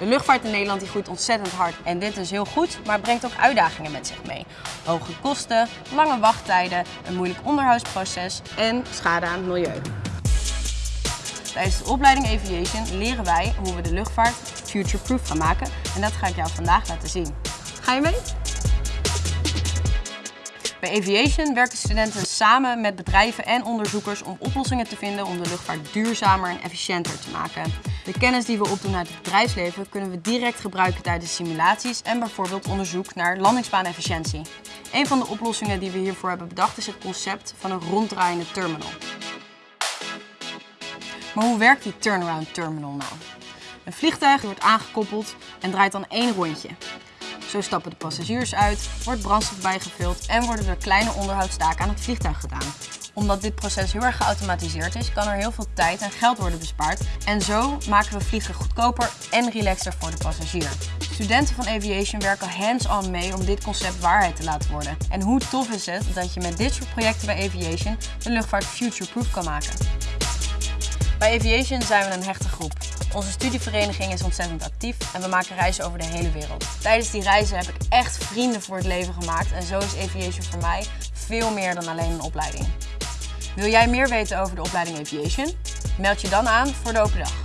De luchtvaart in Nederland die groeit ontzettend hard en dit is heel goed, maar brengt ook uitdagingen met zich mee. Hoge kosten, lange wachttijden, een moeilijk onderhoudsproces en schade aan het milieu. Tijdens de opleiding Aviation leren wij hoe we de luchtvaart future-proof gaan maken en dat ga ik jou vandaag laten zien. Ga je mee? Bij Aviation werken studenten samen met bedrijven en onderzoekers om oplossingen te vinden om de luchtvaart duurzamer en efficiënter te maken. De kennis die we opdoen uit het bedrijfsleven kunnen we direct gebruiken tijdens simulaties en bijvoorbeeld onderzoek naar landingsbaanefficiëntie. Een van de oplossingen die we hiervoor hebben bedacht is het concept van een ronddraaiende terminal. Maar hoe werkt die turnaround terminal nou? Een vliegtuig wordt aangekoppeld en draait dan één rondje. Zo stappen de passagiers uit, wordt brandstof bijgevuld en worden er kleine onderhoudstaken aan het vliegtuig gedaan. Omdat dit proces heel erg geautomatiseerd is, kan er heel veel tijd en geld worden bespaard. En zo maken we vliegen goedkoper en relaxter voor de passagier. Studenten van Aviation werken hands-on mee om dit concept waarheid te laten worden. En hoe tof is het dat je met dit soort projecten bij Aviation de luchtvaart future-proof kan maken. Bij Aviation zijn we een hechte groep. Onze studievereniging is ontzettend actief en we maken reizen over de hele wereld. Tijdens die reizen heb ik echt vrienden voor het leven gemaakt en zo is Aviation voor mij veel meer dan alleen een opleiding. Wil jij meer weten over de opleiding Aviation? Meld je dan aan voor de open dag.